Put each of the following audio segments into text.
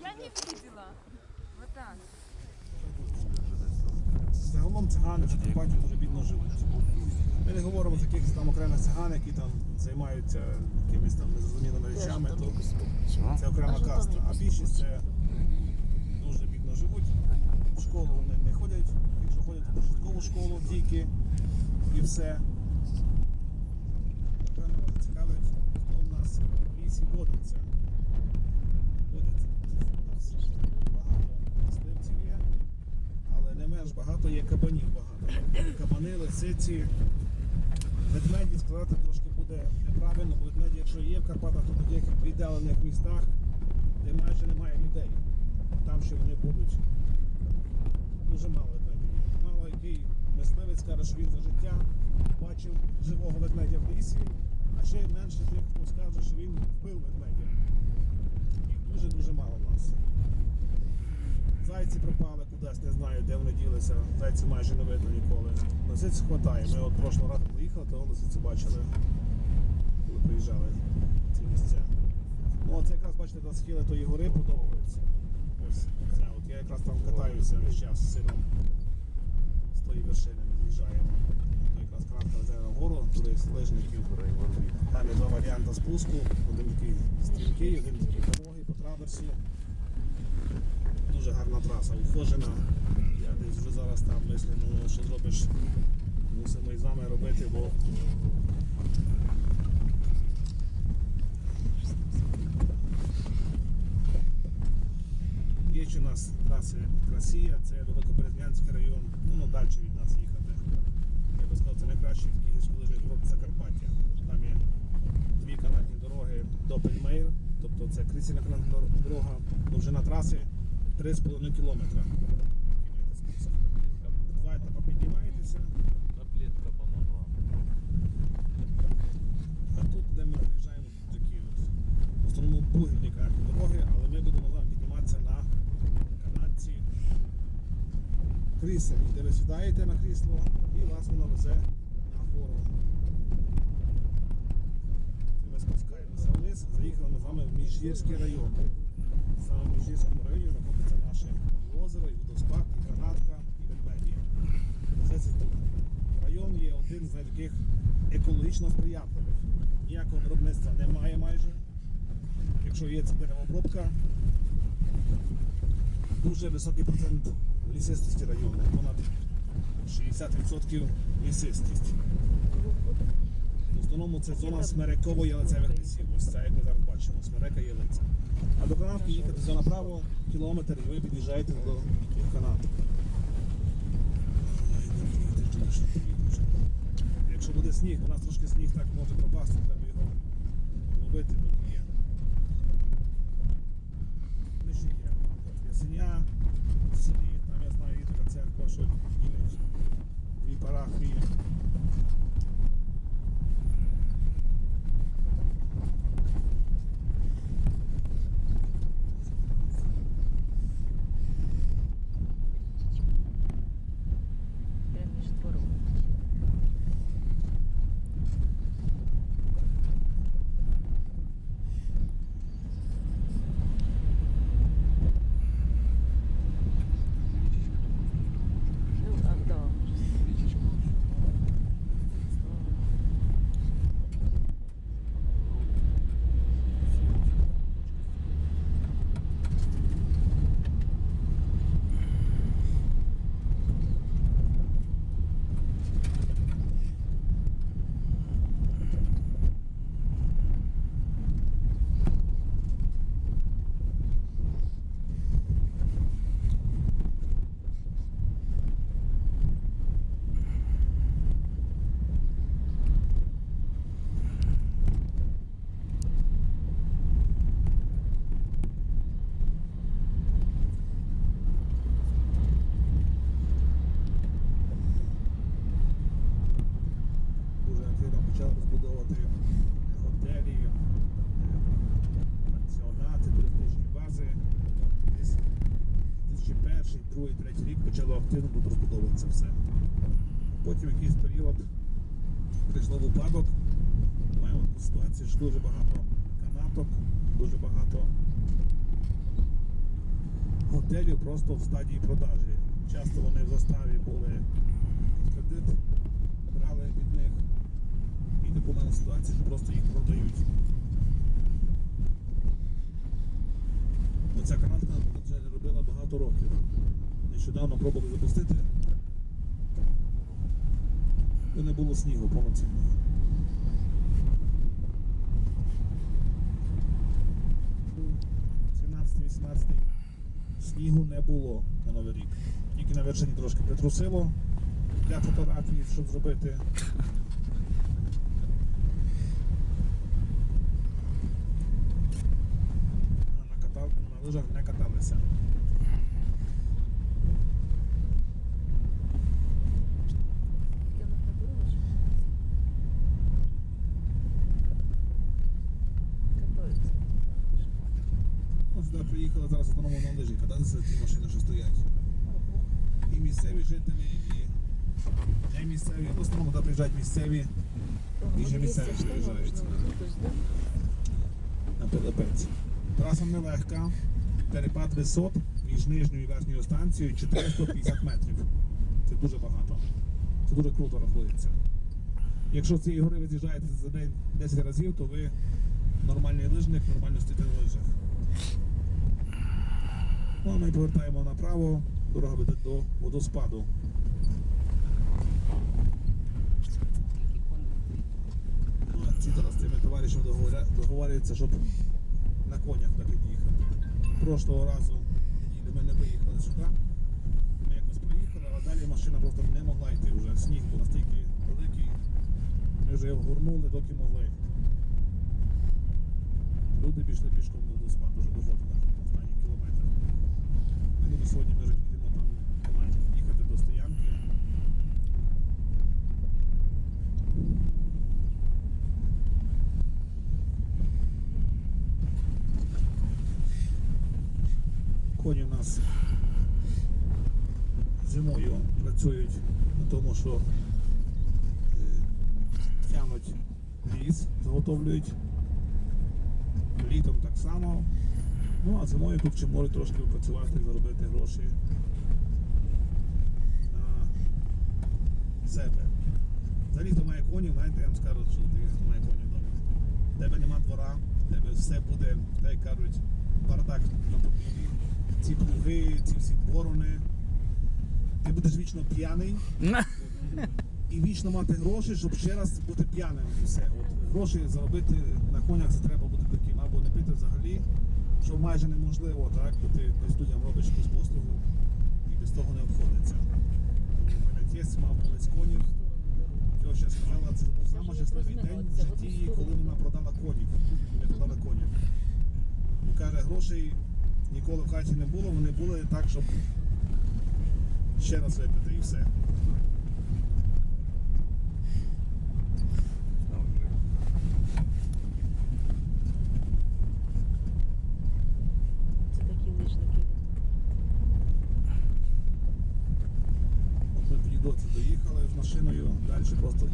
Я не видела. Вот так. Загалом цигани в Закарпатті дуже бідно живуть. Ми не говоримо за якихось там окремих циган, які там займаються якимись там незрозумілими речами, то це окрема каста. А більшість це дуже бідно живуть. В школу вони не ходять, якщо ходять, то в початкову школу тільки і все. Напевно, цікавить, хто в нас в лісі. Водиться. У нас багато мисливців є менш багато є кабанів багато. Кабани, лисиці. Ведмеді сказати трошки буде неправильно, бо ведмеді, якщо є в Карпатах, то в таких віддалених містах, де майже немає людей. Там ще вони будуть. Дуже мало ведмедів. Мало який мисливець каже, що він за життя бачив живого ведмедя в лісі, а ще менше тих, хто скаже, що він вбив ведмедя. Їх дуже-дуже мало в нас. Зайці пропали кудись, не знаю, де вони ділися. Зайці майже не видно ніколи. Лисиць хватає. Ми от прошлого разу поїхали, то лисиці бачили, коли приїжджали в ці місця. Ну, це якраз бачите, до схили тої гори подобаються. Ось це. От я якраз там катаюся весь час з сином. З тої вершини з'їжджаємо. То якраз кратка везе на вгору, туди з лижників. Там є два варіанти спуску. Один такий стрімкий, один такий пологий по траверсі. Траса, ухожена. Я десь вже зараз там мислю, ну що зробиш, мусимо і з вами робити, бо є у нас траси Красія, це Великоберезнянський район, ну, ну далі від нас їхати. Я би сказав, це найкращий гірськолижний курорт Закарпаття. Там є дві канатні дороги до Пельмейр, тобто це крисільна канатна дор- дорога, довжина траси 3,5 кілометра. Два етапи піднімаєтеся, Таблетка помогла. а тут, де ми приїжджаємо, тут такі от, в основному бугільні канатні дороги, але ми будемо з вами підніматися на канатці кріселі, де ви сідаєте на крісло і вас воно везе на гору. Ми спускаємося вниз, заїхали ми з вами в Міжгірський район. Саме в Міжгірському районі знаходиться наше і озеро, і водоспад, і гранатка, і ведмеді. Все це тут. Район є один з таких екологічно сприятливих. Ніякого виробництва немає майже. Якщо є це деревообробка, дуже високий процент лісистості району, понад 60% лісистість. В основному це зона смерекової ялицевих лісів. Ось це, як ми зараз бачимо, смерека ялиця. А до канатки їхати за направо кілометр і ви під'їжджаєте до канату. Якщо буде сніг, у нас трошки сніг так може пропасти, треба його ловити, поки є. Ще є. Ясеня, селі, там я знаю, є така церква, що дві парафії. Прям між двором. Ну, а, да. дуже активно почали розбудовувати готелі, пансіонати, туристичні бази. Десь 2001, 2002, 2003 рік почало активно тут розбудовуватися все. Потім якийсь період прийшло в упадок. Маємо таку ситуацію, що дуже багато канаток, дуже багато готелів просто в стадії продажі. Часто вони в заставі були під кредит. І таку мали ситуацію, що просто їх продають. Оця канатка вже не робила багато років. Нещодавно пробували запустити. І не було снігу повноцінного. 17-18 снігу не було на Новий рік. Тільки на вершині трошки притрусило для фотографії, щоб зробити. А на, катав... на лижах не каталися. Сюди приїхали зараз основному на лижі, кататися ті машини, що стоять. І місцеві жителі, і не місцеві. В основному туди приїжджають місцеві І же місцеві приїжджають. на Пилипець. Траса нелегка, перепад висот між нижньою і верхньою станцією 450 метрів. Це дуже багато. Це дуже круто рахується. Якщо з цієї гори ви з'їжджаєте за день 10 разів, то ви нормальний лижник, нормально стоїте на лижах. Ну, а ми повертаємо направо, дорога веде до водоспаду. Ну, ці зараз цими товаришами договорюються, щоб на конях так під'їхати. Прошлого разу ми не виїхали сюди. Ми якось приїхали, а далі машина просто не могла йти вже. Сніг був настільки великий. Ми вже його горнули, доки могли. Люди пішли пішком до спа, дуже доходили останні кілометри. Люди сьогодні ми вже підемо там, ми маємо їхати до стоянки. Коні у нас зимою працюють на тому, що е, тягнуть ліс, заготовлюють. Літом так само. Ну а зимою тут ще можуть трошки працювати, заробити гроші на себе. Взагалі, хто має конів, знаєте, я вам скажу, що ти хто має конів вдома. Тебе нема двора, тебе все буде, так як кажуть, бардак на подвір'ї. Ці плуги, ці всі борони. Ти будеш вічно п'яний і вічно мати гроші, щоб ще раз бути п'яним і все. От гроші заробити на конях це треба бути таким, або не пити взагалі, що майже неможливо, так? Бо ти десь людям робиш якусь послугу і без того не обходиться. У мене тесть мав колись конів. Тьоща сказала, це був самий щасливий день в житті, коли вона продала конів. Вони продали конів. І каже, грошей ніколи в хаті не було, вони були так, щоб ще раз випити і все. Це такі лижники. Ми доці доїхали з машиною, далі просто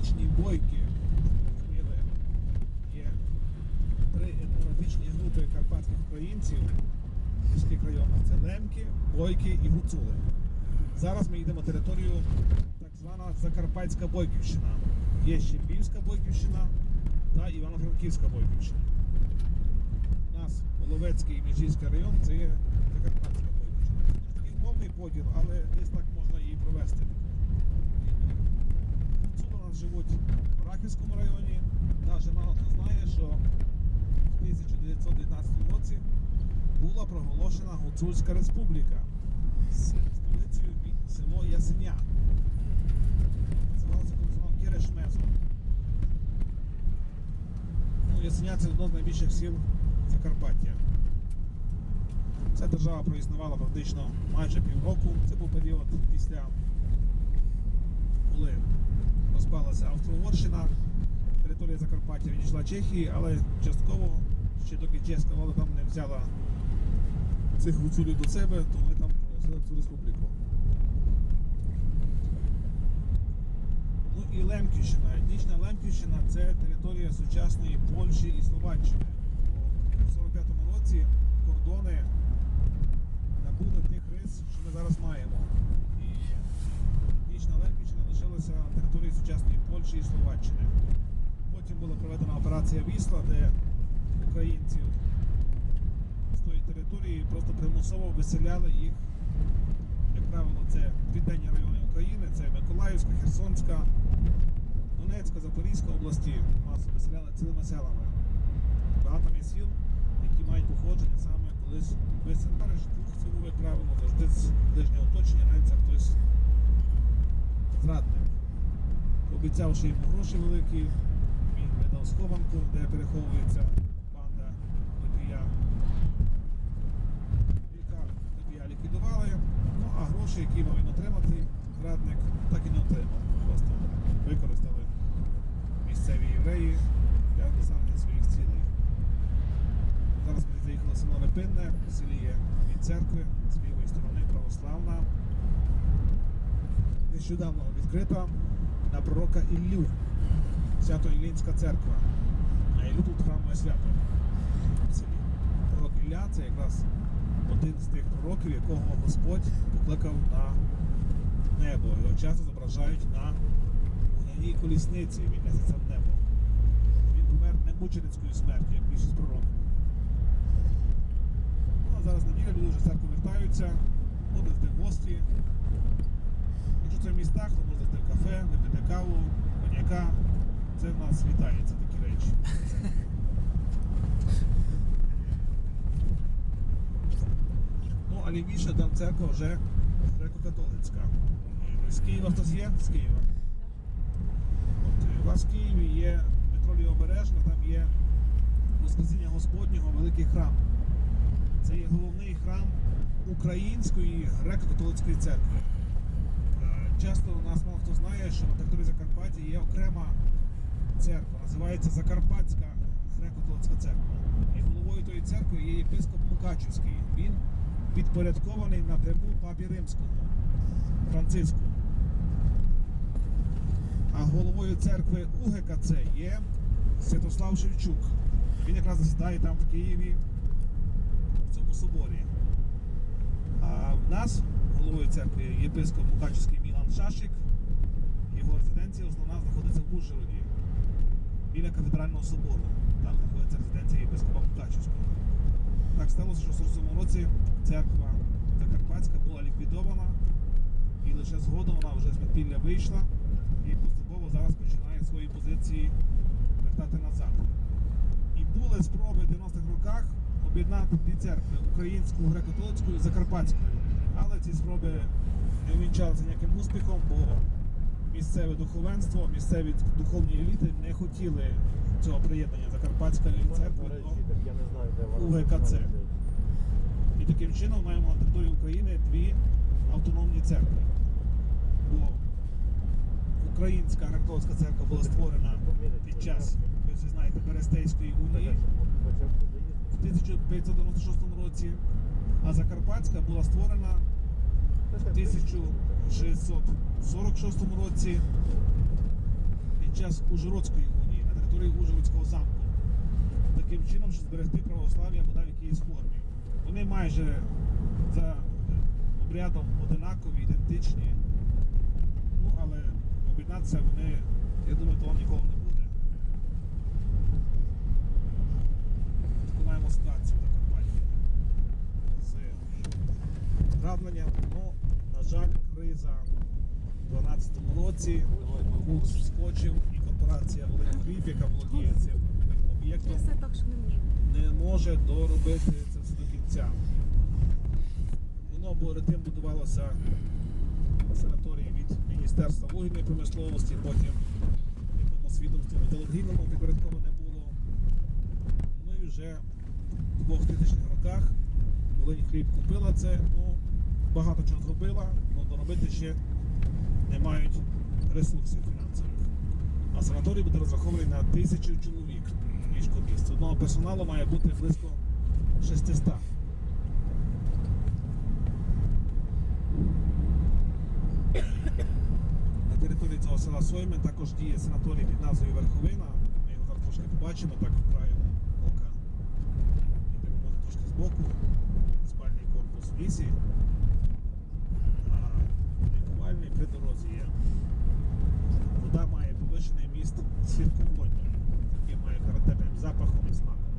етнічні бойки. Є три етнографічні групи карпатських українців в міських районах. Це лемки, бойки і гуцули. Зараз ми йдемо територію так звана Закарпатська Бойківщина. Є ще Львівська Бойківщина та Івано-Франківська Бойківщина. У нас Воловецький і Міжгірський район це є Закарпатська Бойківщина. Такий мовний поділ, але десь так можна і провести. Нас живуть в Рахівському районі. Навіть мало хто знає, що в 1919 році була проголошена Гуцульська республіка з столицею село Ясеня. Називалося Кірешмезо. Ну, Ясеня це одно з найбільших сіл Закарпаття. Ця держава проіснувала практично майже півроку. Це був період після коли розпалася Австро-Угорщина, територія Закарпаття відійшла Чехії, але частково, ще доки чеська влада там не взяла цих гуцулів до себе, то вони там проголосили цю республіку. Ну і Лемківщина. Етнічна Лемківщина це територія сучасної Польщі і Словаччини. У 45-му році кордони набули тих рис, що ми зараз маємо. І Етнічна Лемківщина лишилася на території сучасної Польщі і Словаччини. Потім була проведена операція Вісла, де українців з тої території просто примусово виселяли їх. Як правило, це південні райони України, це Миколаївська, Херсонська, Донецька, Запорізька області. Нас виселяли цілими селами. Багато є сіл, які мають походження саме колись виселили. Це був, як правило, завжди з ближнього оточення, навіть це хтось зрадник. Обіцявши йому гроші великі, він видав схованку, де переховується банда водія. Лікар водія ліквідували, ну а гроші, які мав він отримати, зрадник, так і не отримав. Просто використали місцеві євреї для досягнення своїх цілей. Зараз ми заїхали село Репинне, в селі є дві церкви, з лівої сторони православна нещодавно відкрита на пророка Іллю, Свято-Іллінська церква. А Іллю тут храмове свято. Пророк Ілля це якраз один з тих пророків, якого Господь покликав на небо. Його часто зображають на вогняній колісниці, він несеться в небо. Він помер не мученицькою смертю, як більшість пророків. Ну, а зараз неділя, люди вже церкву вертаються, будуть в гості. В містах, то можна в кафе, випити каву, коньяка. Це в нас вітається такі речі. Ну, а лівіше там церква вже греко-католицька. З Києва хтось є? З Києва. От, е, у вас в Києві є метро Лівобережна, там є Воскресіння Господнього великий храм. Це є головний храм Української греко-католицької церкви. Часто у нас мало хто знає, що на території Закарпаття є окрема церква, називається Закарпатська греко-католицька церква. І головою тої церкви є єпископ Мукачівський. Він підпорядкований напряму папі Римському, Франциску. А головою церкви УГКЦ є Святослав Шевчук. Він якраз засідає там в Києві, в цьому соборі. А в нас головою церкви єпископ Мукачівський Шашик. Його резиденція основна знаходиться в Ужгороді, біля кафедрального собору. Там знаходиться резиденція єпископа Мукачівського. Так сталося, що в 47 році церква Закарпатська була ліквідована, і лише згодом вона вже з підпілля вийшла і поступово зараз починає свої позиції вертати назад. І були спроби в 90-х роках об'єднати дві церкви українську греко-католицьку і закарпатську. Але ці спроби не увінчалися ніяким успіхом, бо місцеве духовенство, місцеві духовні еліти не хотіли цього приєднання Закарпатської церкви до вона. УГКЦ. І таким чином маємо на території України дві автономні церкви. Бо Українська греко-католицька церква була створена під час, ви всі знаєте, Берестейської унії в 1596 році, а Закарпатська була створена в 1646 році під час Ужгородської унії на території Ужгородського замку. Таким чином, щоб зберегти православ'я бодай в якійсь формі. Вони майже за обрядом одинакові, ідентичні. Ну, але об'єднатися вони, я думаю, того ніколи не буде. Таку маємо ситуацію в Закарпатті з травленням. Ну, на жаль, криза у 2012 році курс вскочив і корпорація Хліб, яка володіє цим об'єктом, не може доробити це все до кінця. Воно перед тим будувалося санаторії від Міністерства вугільної промисловості, потім якомусь відомству металургійному підпорядковане було. Ну і вже в 2000-х роках Волинь хліб купила це, ну, багато чого зробила, але доробити ще не мають ресурсів фінансових. А санаторій буде розрахований на тисячу чоловік ліжкомісць. Одного персоналу має бути близько 600. На території цього села Сойми також діє санаторій під назвою Верховина. Ми його зараз трошки побачимо, так в краю ока. Може трошки збоку. Спальний корпус в лісі. При дорозі. Вода має повишений міст свідководню, який має характерним запахом і смаком.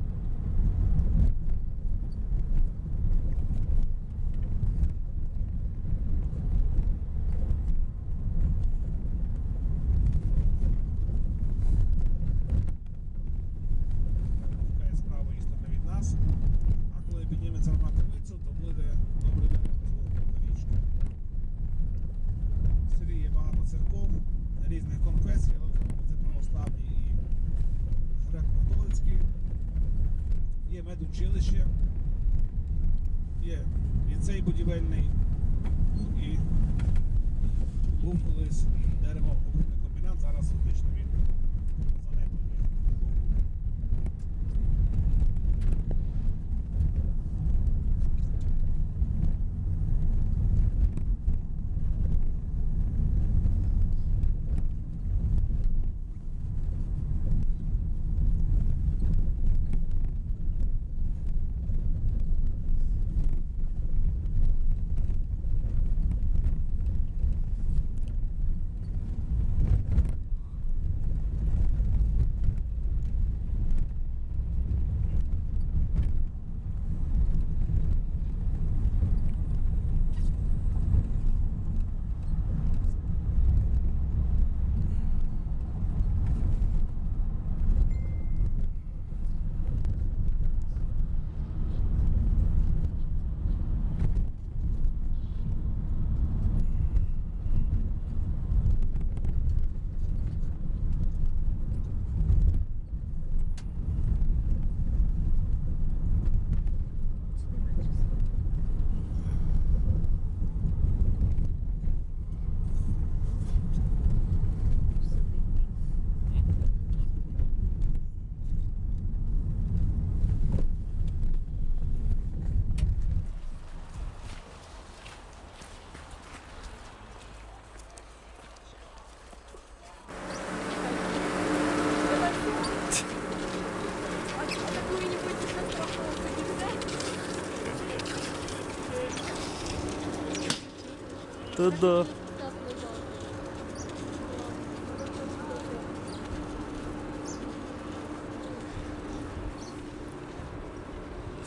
Та да.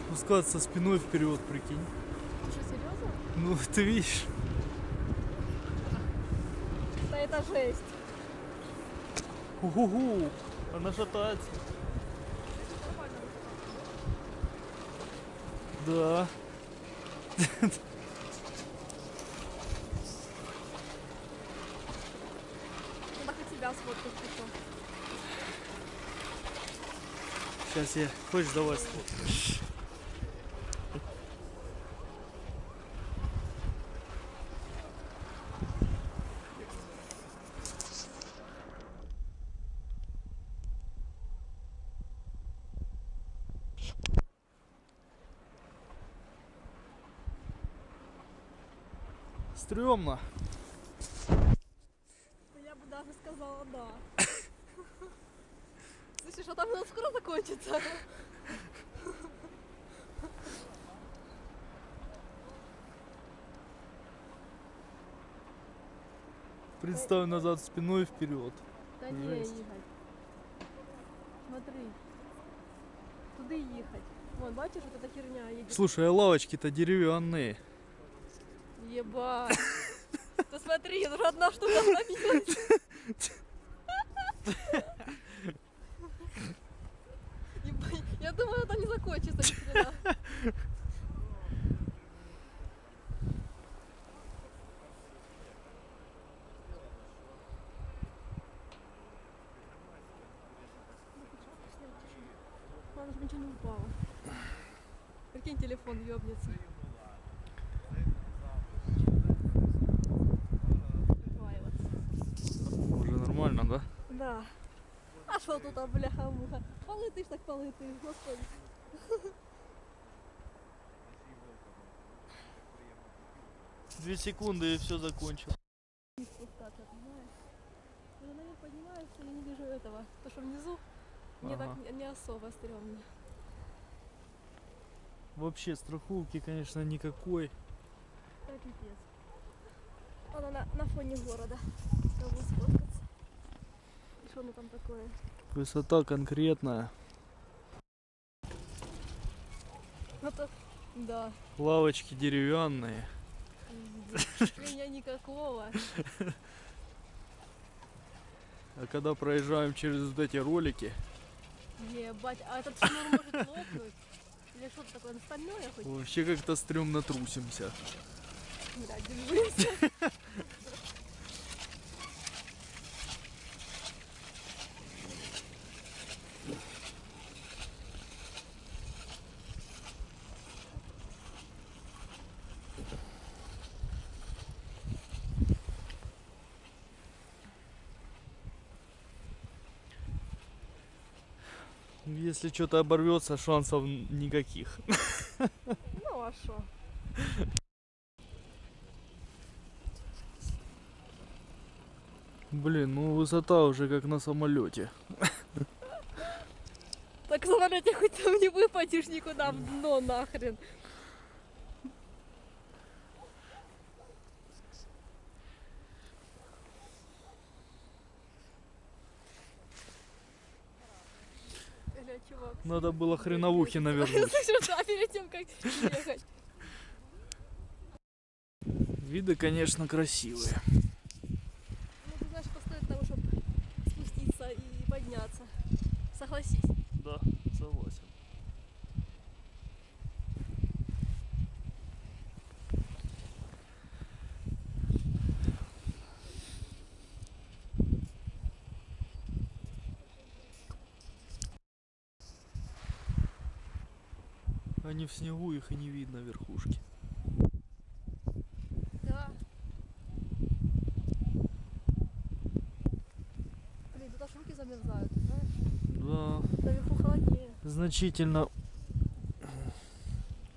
Спускаться спиной вперед, прикинь. Что, серьезно? Ну, ты видишь? Да это жесть. Угу, она шатается. Нормально. Да. Сейчас я... Хочешь, давай Представь назад спиной вперед. Да не. Игорь. Смотри. Туди їхати. Вон, бачиш, вот эта херня едет. Слушай, а лавочки-то деревянные. Ебать. Ты смотри, уже одна штука остановилась. Ебать, Я думаю, это не закончится ни хрена. Ладно, чтобы ничего не упало. Прикинь, телефон ёбнется. Уже нормально, да? Да. А що тут, а, бляха-муха? Полетиш так полетиш, господи. Две секунды и все закончил. Не спускаться, понимаешь? Я наверх поднимаюсь, и я не вижу этого. То, что внизу, мне Ага. так не, не особо стрёмно. Вообще страховки, конечно, никакой. Так пипец. Она на, фоне города. Кого сфоткаться. И что оно там такое? Высота конкретная. Ну то, да, Лавочки деревянные. Меня никакого. А когда проезжаем через вот эти ролики, Ебать, а этот шнур может лопнуть? Или что-то такое стальное хоть? вообще как-то стрёмно трусимся. Да, держимся. Если что-то оборвется, шансов никаких. Ну а что? Блин, ну высота уже как на самолете. Так в самолете хоть там не выпадешь никуда в дно нахрен. Надо было хреновухи навернуть. Слышишь, да, перед тем, как ехать. Виды, конечно, красивые. Ну, ты знаешь, постоит того, чтобы спуститься и подняться. Согласись. Да, согласен. Они в снегу, их и не видно верхушки. Да. Блин, тут аж руки замерзают, знаешь? Да, Наверху холоднее. значительно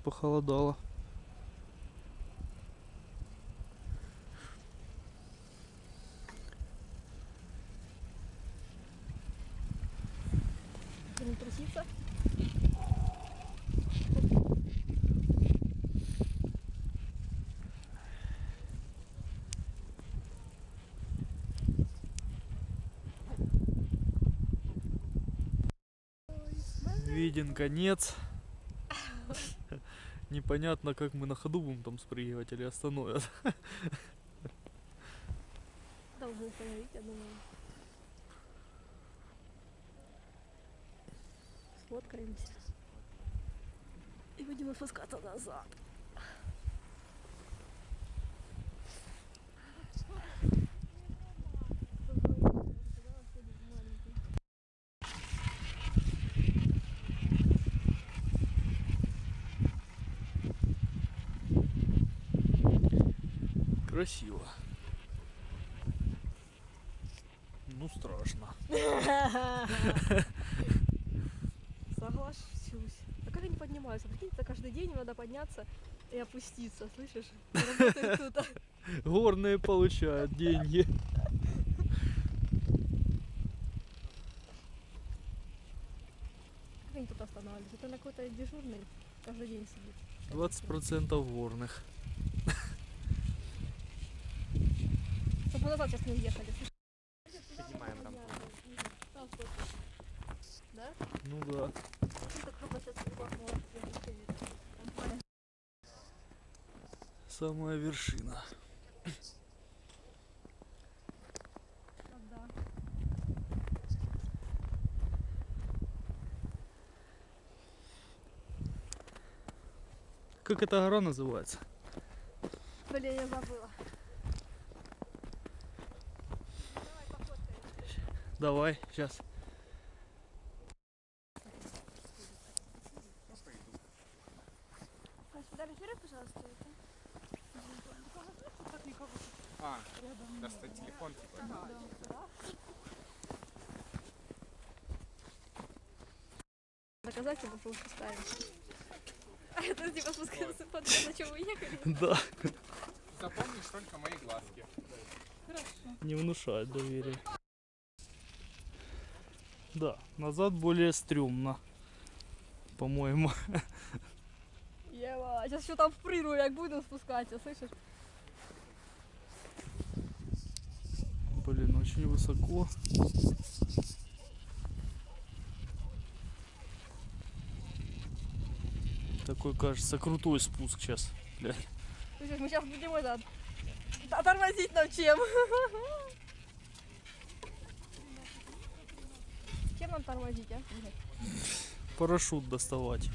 похолодало. Труситься. Виден конец. Непонятно, как мы на ходу будем там спрыгивать или остановят. Должны остановить, я думаю. Сфоткаемся. И будем опускаться назад. Красиво. Ну страшно. Соглашусь. А как они поднимаются? Прикинь, это каждый день им надо подняться и опуститься, слышишь? Горные получают деньги. Как они тут останавливаются? Это на какой-то дежурный каждый день сидит. 20% горных. Чтобы мы назад сейчас не уехали. Поднимаем фото. Да? Ну да. Самая вершина. Как эта гора называется? Блин, я забыла. Давай, сейчас. А, достать телефон, типа. Что лучше ставим. А это типа спускаться под на чем вы ехали? Да. Запомнишь только мои глазки. Не внушает доверия. Да, назад более стрёмно. По-моему. Ева, сейчас там впрыгну, як буду спускатися, слышишь? Блин, очень высоко. Такой, кажется, крутой спуск сейчас. Бля. Слышишь, мы сейчас будем это, тормозить нам чем? Чем нам тормозить, а? Парашют доставать.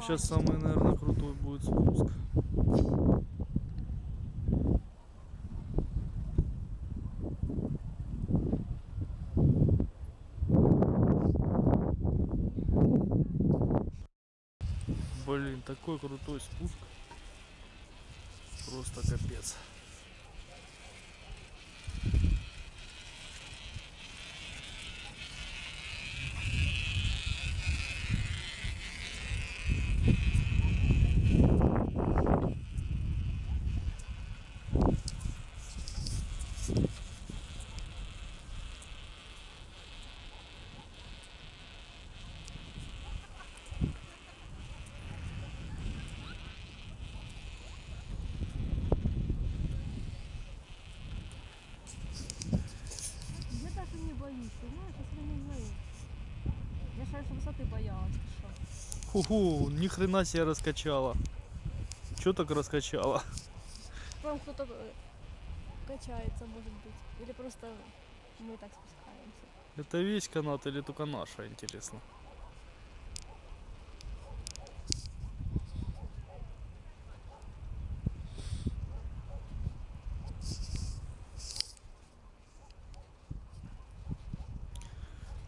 Сейчас самый, наверное, крутой будет спуск. Блин, такой крутой спуск. Просто капец. Высоты боялась? Ху-ху, ни хрена себе раскачала. Чё так раскачала? Там кто-то э, качается, может быть. Или просто мы так спускаемся. Это весь канат или только наша, интересно?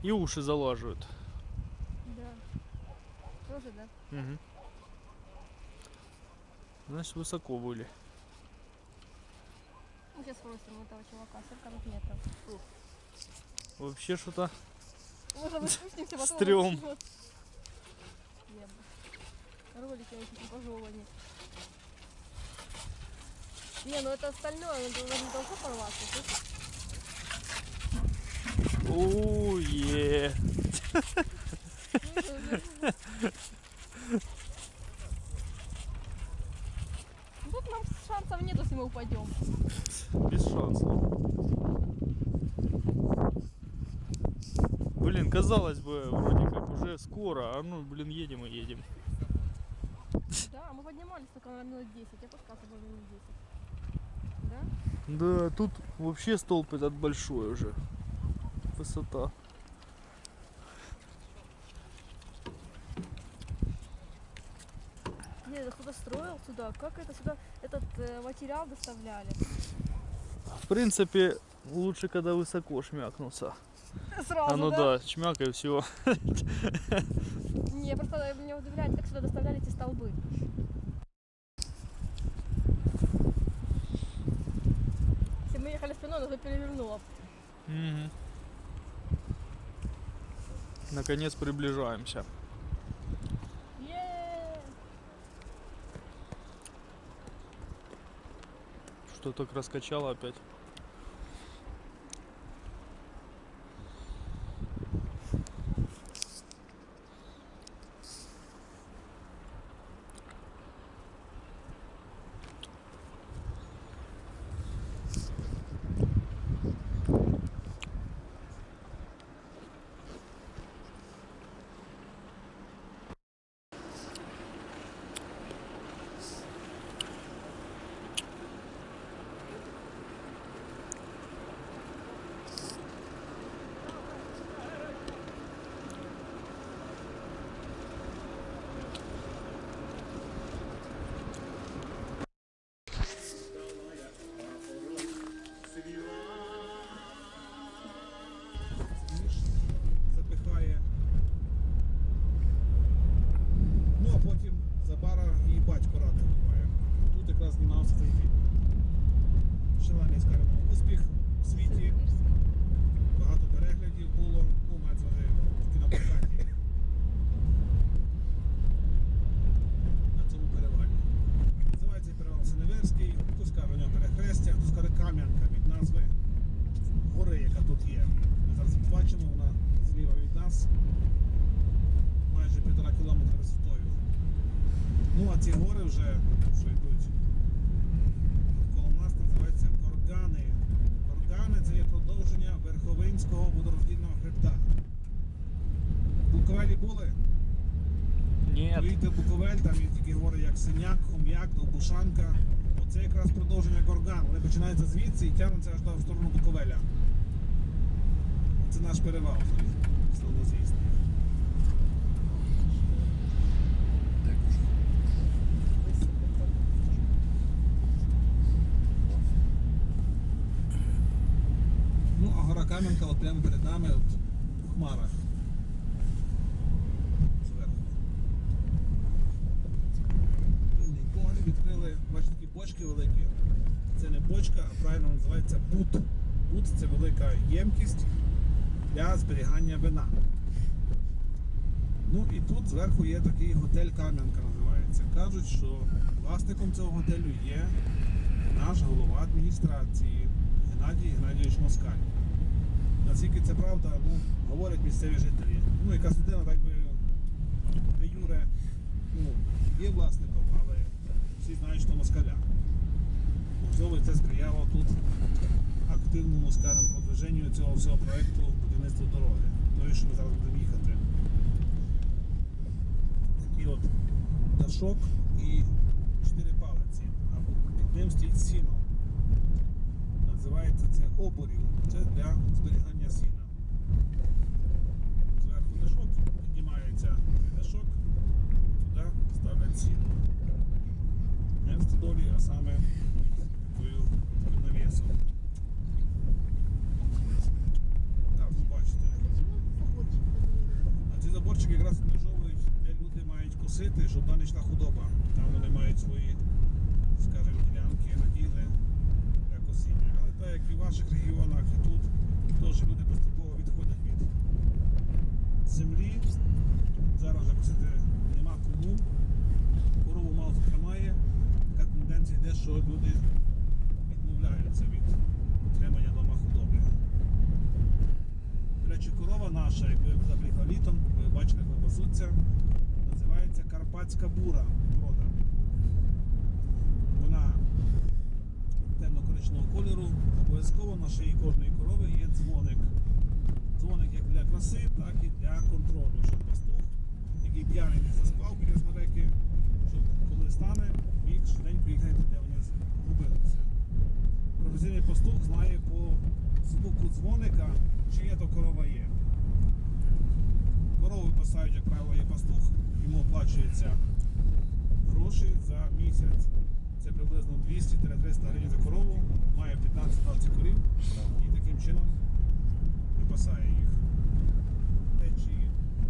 И уши залаживают. Тоже, да? Угу. Значит, высоко были. Мы сейчас спросим этого чувака, сколько метров. Фу. Вообще что-то Может, мы спустимся, потом... Стрём. Ролики типа жёвани. Не, ну это остальное, оно должно должно порваться, слышишь? Уе. Ну, Тут нам шансов нет, если мы упадем. Без шансов. Блин, казалось бы, вроде как уже скоро, а ну, блин, едем и едем. Да, мы поднимались только на минут 10, я было минут 10. Да? Да, тут вообще столб этот большой уже. Высота. Нет, это кто-то строил сюда. Как это сюда этот э, материал доставляли? В принципе, лучше, когда высоко шмякнуться. Сразу, а ну да, чмяк и все. Не, просто меня удивляет, как сюда доставляли эти столбы. Если мы ехали спиной, нас бы перевернуло. Наконец приближаемся. Что так раскачало опять? ніж запихає. Ну а потім Забара її батько радий буває. Тут якраз знімався цей фільм. Шалений, скажімо, успіх у світі. Багато переглядів було. Ну, мається вже в кінопрокаті. На цьому перевалі. Називається перевал Синеверський. Хтось каже у нього перехрестя, хтось каже Кам'янка від назви гори, яка тут є. Ми зараз її бачимо, вона зліва від нас. Майже півтора кілометра висотою. Ну а ці гори вже, що йдуть коло нас, називаються Горгани. Горгани це є продовження Верховинського водороздільного хребта. В Буковелі були? Нет. Поїдьте в Буковель, там є такі гори, як Синяк, Хом'як, Оце якраз продовження Горган. Вони починаються звідси і тягнуться аж в сторону Буковеля. Це наш перевал славнозвісний. Ну, а гора Кам'янка прямо перед нами от, в хмарах. Зверху. Вільний погляд відкрили, бачите, такі бочки великі. Це не бочка, а правильно називається бут. Бут це велика ємкість для зберігання вина. Ну і тут зверху є такий готель Кам'янка називається. Кажуть, що власником цього готелю є наш голова адміністрації Геннадій Геннадійович Москаль. Наскільки це правда, ну, говорять місцеві жителі. Ну, якась людина так би де Юре ну, є власником, але всі знають, що москаля. Можливо, це сприяло тут активному, скажімо, продвиженню цього всього проєкту будівництва дороги. Тої, що ми зараз будемо їхати. Такий от дашок і чотири палиці. А під ним стоїть сіно. Називається це оборів. Це для зберігання сіна. Зверху дашок, піднімається дашок, туди ставлять сіно. Не в стодолі, а саме такою навісом. Так, ви бачите. А ці заборчики якраз відмежовують, де люди мають косити, щоб не худоба. Там вони мають свої, скажімо, ділянки, наділи для косіння. Але так як і в ваших регіонах, і тут, теж люди поступово відходять від землі. Зараз вже косити нема кому. Корову мало хто тримає. Така тенденція йде, що люди відмовляються від утримання речі, корова наша, як ви заблігали літом, ви бачите, як пасуться, називається Карпатська бура порода. Вона темно-коричневого кольору. Обов'язково на шиї кожної корови є дзвоник. Дзвоник як для краси, так і для контролю. Щоб пастух, який п'яний не заспав біля смереки, щоб коли стане, міг швиденько їх знайти, де вони згубилися. Професійний пастух знає по звуку дзвоника, чия то корова є. Корову випасають, як правило, є пастух, йому оплачується гроші за місяць. Це приблизно 200-300 гривень за корову, має 15-20 корів і таким чином випасає їх. Течії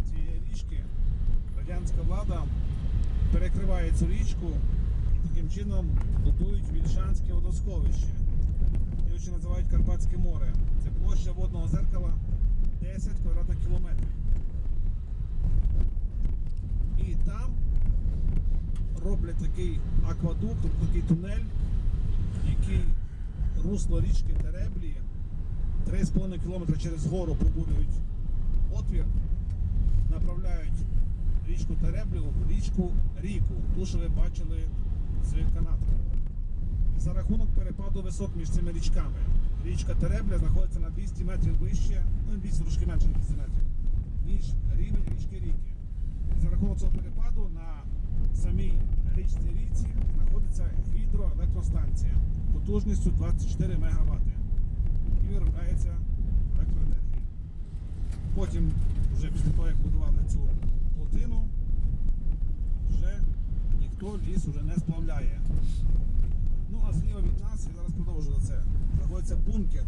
цієї річки радянська влада перекриває цю річку і таким чином будують Вільшанське водосховище. Ще називають Карпатське море. Це площа водного зеркала 10 квадратних кілометрів. І там роблять такий аквадукт, тобто такий тунель, який русло річки Тереблі 3,5 км через гору пробурюють отвір, направляють річку Тереблю в річку Ріку, ту, що ви бачили з канатом. За рахунок перепаду висот між цими річками. Річка Теребля знаходиться на 200 метрів вище, ну 200 трошки менше ніж 200 метрів, ніж рівень річки Ріки. За рахунок цього перепаду на самій річці Ріці знаходиться гідроелектростанція потужністю 24 МВт. І виробляється електроенергія. Потім, вже після того, як будували цю плотину, вже ніхто ліс вже не сплавляє. Ну а зліва від нас, я зараз продовжу це, знаходиться бункер.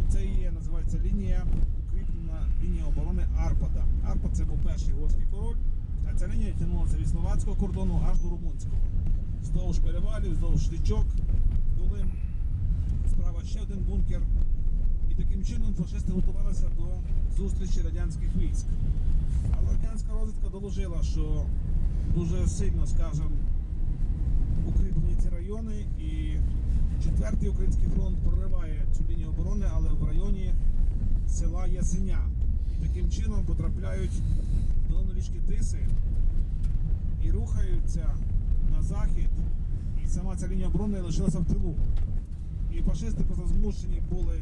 Оце і є, називається лінія, укріплена лінія оборони Арпада. Арпад це був перший угорський король, а ця лінія тягнулася від словацького кордону аж до румунського. Вздовж перевалів, вздовж річок, долин. Справа ще один бункер. І таким чином фашисти готувалися до зустрічі радянських військ. Але радянська розвідка доложила, що дуже сильно, скажімо, укріплені ці райони і четвертий український фронт прориває цю лінію оборони, але в районі села Ясеня. І таким чином потрапляють долину річки Тиси і рухаються на захід. І сама ця лінія оборони лишилася в тилу. І фашисти просто змушені були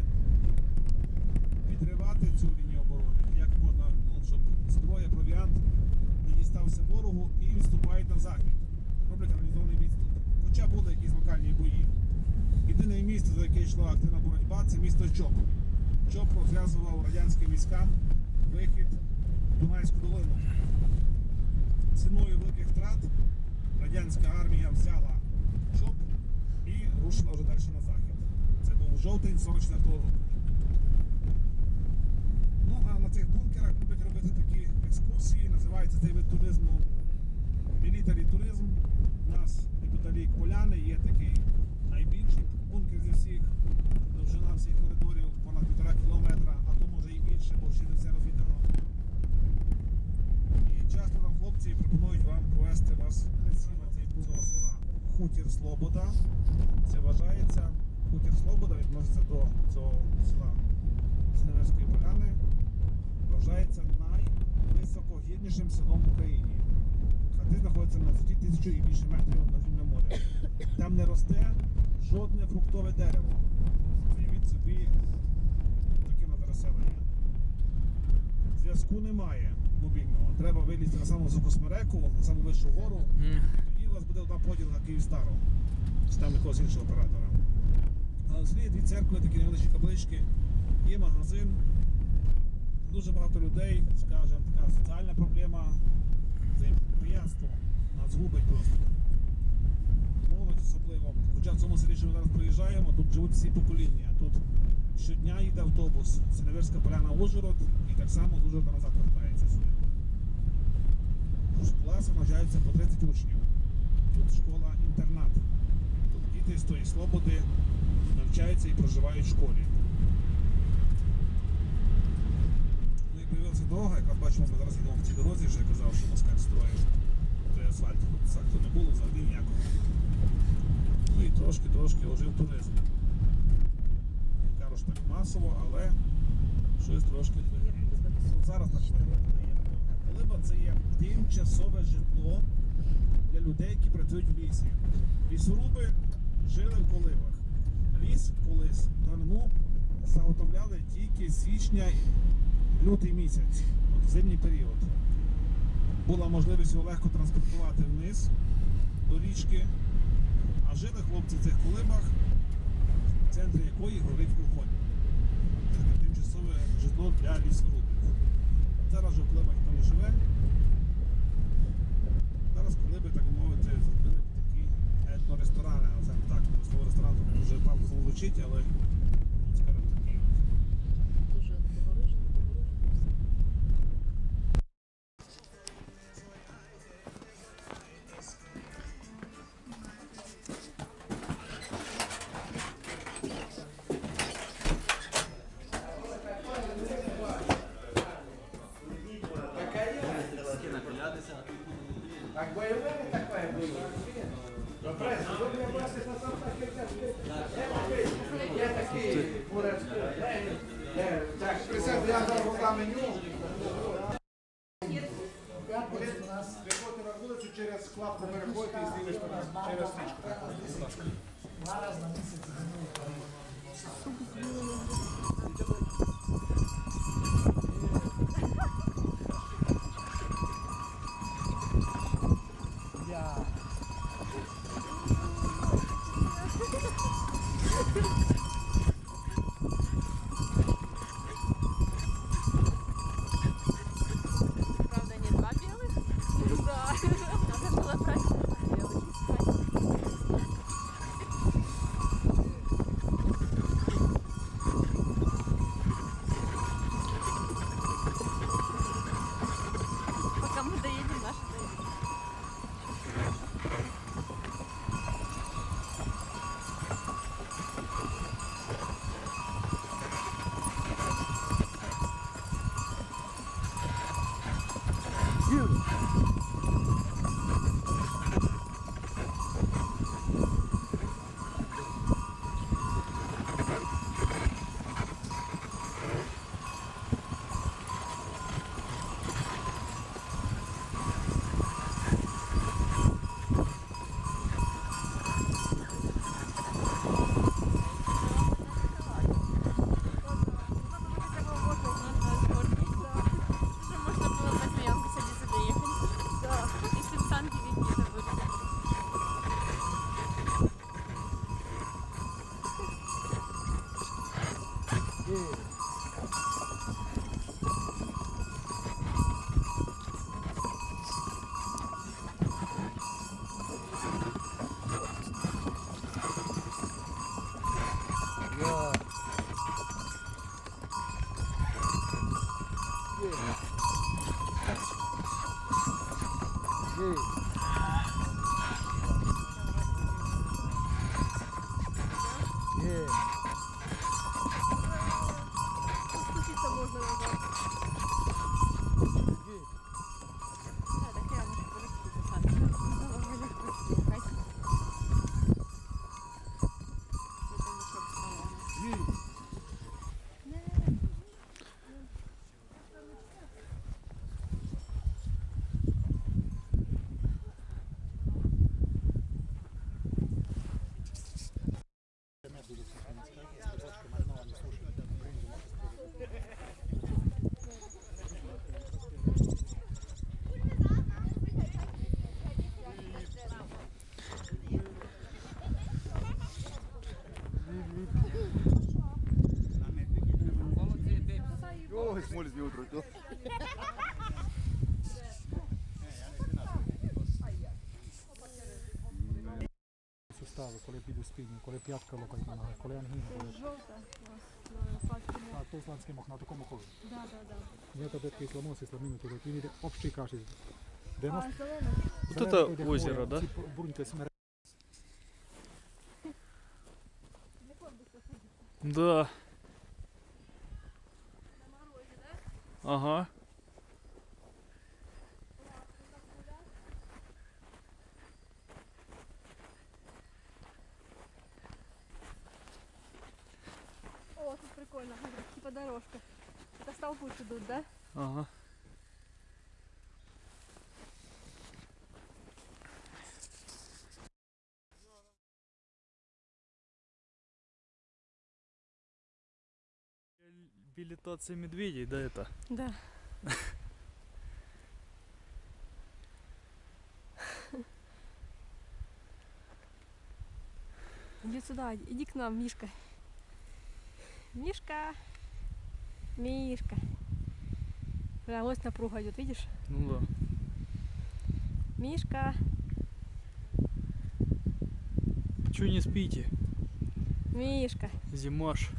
підривати цю лінію оборони. Як можна, ну, щоб зброя, провіант не дістався ворогу і відступають на захід. Роблять організований відступ. Хоча були якісь локальні бої. Єдине місто, за яке йшла активна боротьба, це місто Чоп. Чоп розв'язував радянським військам вихід в Дунайську долину. Ціною великих втрат радянська армія взяла Чоп і рушила вже далі на захід. Це був жовтень 44-го року. Ну а на цих бункерах люблять робити такі екскурсії, називається цей вид туризму мілітарі туризм. У нас неподалік поляни є такий найбільший бункер зі всіх, довжина всіх коридорів понад півтора кілометра, а то може і більше, бо ще не все розвідано. І часто там хлопці пропонують вам провести вас цей цього села Хутір Слобода. Це вважається Хутір Слобода відноситься до цього села Синевирської Поляни. Вважається найвисокогірнішим селом в Україні. Хати знаходяться на висоті тисячу і більше метрів рівнем моря. Там не росте жодне фруктове дерево. Уявіть собі таке на переселення. Зв'язку немає мобільного. Треба вилізти на саму високу на саму вищу гору. Тоді у вас буде одна поділка Київстару. Чи там якогось іншого оператора. А селі дві церкви, такі невеличкі каплички, є магазин. Дуже багато людей, скажімо, така соціальна проблема, взаємоприятство нас губить просто. Молодь особливо. Хоча в цьому селі, що ми зараз проїжджаємо, тут живуть всі покоління. Тут щодня їде автобус Синевирська поляна Ужгород і так само з Ужгорода назад вертається сюди. Класах навчаються по 30 учнів. Тут школа-інтернат. Тут діти з тої слободи навчаються і проживають в школі. Як дорога, якраз бачимо, ми зараз йдемо в цій дорозі, вже я казав, що москаль строїв. Той асфальт. Асфальту не було взагалі ніякого. Ну і трошки-трошки ожив туризм. Не кажу, що так масово, але щось трошки. Ну, Зараз так виглядає. Колиба це є тимчасове житло для людей, які працюють в лісі. Лісоруби жили в колибах. Ліс колись давно заготовляли тільки січня лютий місяць, зимній період. Була можливість його легко транспортувати вниз до річки, а жили хлопці в цих колибах, в центрі якої горить вогонь. Таке тимчасове житло для лісорубів. Зараз же в колибах ніхто не живе. Зараз колиби, так мовити, зробили такі етноресторани, називаємо так. Слово ресторан дуже пафосно звучить, але бойове таке було. Добре, сьогодні бачите, Ой, смоль з нього трутив. сустави, коли піду спідню, коли п'ятка лопать нога, коли ангіна, коли... Жовта у вас на пальці. А то сланський мох на такому ходу. Да, да, да. Я тобі такий сломоси, сломину туди, він йде общий каші. Де А нас зелений? Вот зелений это йде озеро, хвоя, да? ці бруньки смере. Да. Билетация медведей, да, это? Да. Иди сюда, иди к нам, Мишка. Мишка. Мишка. Бля, лось напруга идет, видишь? Ну да. Мишка. Чё не спите? Мишка. Зимаш.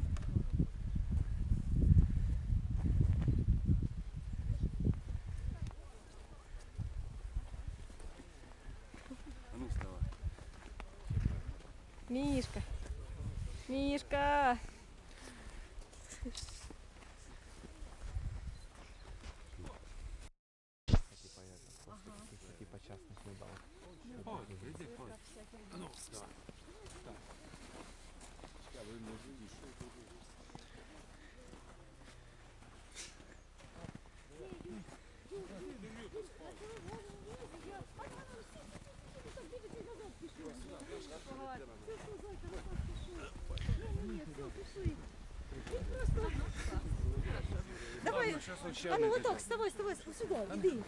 Давай. А ну вот так, вставай, вставай, сюда, иди.